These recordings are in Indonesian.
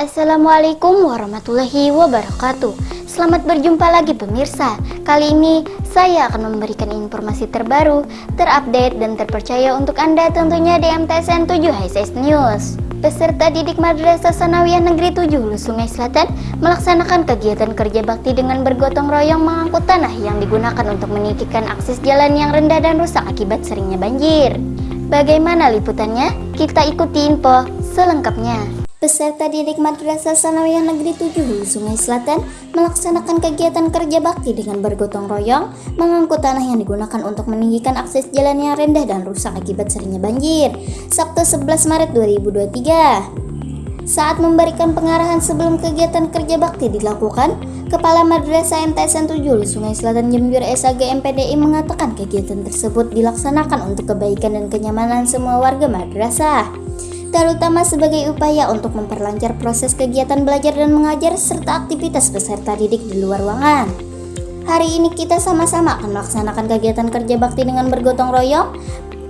Assalamualaikum warahmatullahi wabarakatuh. Selamat berjumpa lagi pemirsa. Kali ini saya akan memberikan informasi terbaru, terupdate dan terpercaya untuk Anda tentunya di MTSN 7 HSS News. Peserta didik Madrasah Sanawiyah Negeri 7 Hulu Sungai Selatan melaksanakan kegiatan kerja bakti dengan bergotong royong mengangkut tanah yang digunakan untuk meninggikan akses jalan yang rendah dan rusak akibat seringnya banjir. Bagaimana liputannya? Kita ikuti info selengkapnya. Peserta didik Madrasah Sanawiyah Negeri 7 Hulu Sungai Selatan melaksanakan kegiatan kerja bakti dengan bergotong royong mengangkut tanah yang digunakan untuk meninggikan akses jalan yang rendah dan rusak akibat seringnya banjir. Sabtu 11 Maret 2023. Saat memberikan pengarahan sebelum kegiatan kerja bakti dilakukan, Kepala Madrasah MTSN 7 Hulu Sungai Selatan Jember SAG MPDI mengatakan kegiatan tersebut dilaksanakan untuk kebaikan dan kenyamanan semua warga madrasah terutama sebagai upaya untuk memperlancar proses kegiatan belajar dan mengajar serta aktivitas peserta didik di luar ruangan. Hari ini kita sama-sama akan melaksanakan kegiatan kerja bakti dengan bergotong royong.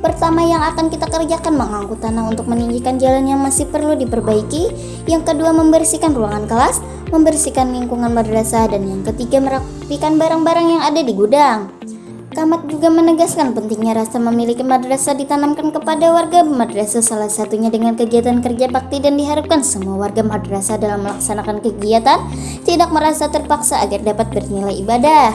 Pertama yang akan kita kerjakan mengangkut tanah untuk meninggikan jalan yang masih perlu diperbaiki. Yang kedua membersihkan ruangan kelas, membersihkan lingkungan madrasah, dan yang ketiga merapikan barang-barang yang ada di gudang. Kamat juga menegaskan pentingnya rasa memiliki madrasah ditanamkan kepada warga madrasah salah satunya dengan kegiatan kerja bakti dan diharapkan semua warga madrasah dalam melaksanakan kegiatan tidak merasa terpaksa agar dapat bernilai ibadah.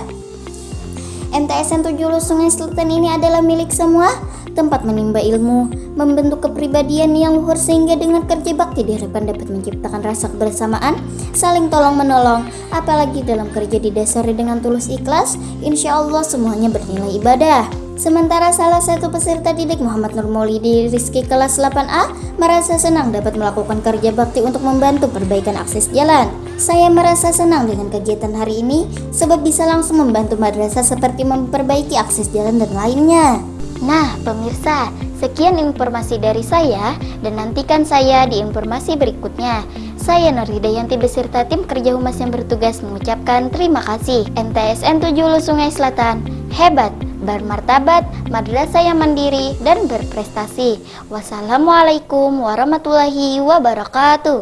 MTSN 7 Sungai Selatan ini adalah milik semua tempat menimba ilmu, membentuk kepribadian yang luhur sehingga dengan kerja bakti diharapkan dapat menciptakan rasa kebersamaan, saling tolong menolong, apalagi dalam kerja didasari dengan tulus ikhlas, insya Allah semuanya bernilai ibadah. Sementara salah satu peserta didik Muhammad Nur Maulidi Rizki kelas 8A merasa senang dapat melakukan kerja bakti untuk membantu perbaikan akses jalan. Saya merasa senang dengan kegiatan hari ini sebab bisa langsung membantu madrasah seperti memperbaiki akses jalan dan lainnya. Nah, pemirsa, sekian informasi dari saya dan nantikan saya di informasi berikutnya. Saya Nur Hidayanti beserta tim kerja humas yang bertugas mengucapkan terima kasih. MTSN 7 Hulu Sungai Selatan, hebat, bermartabat, madrasah yang mandiri dan berprestasi. Wassalamualaikum warahmatullahi wabarakatuh.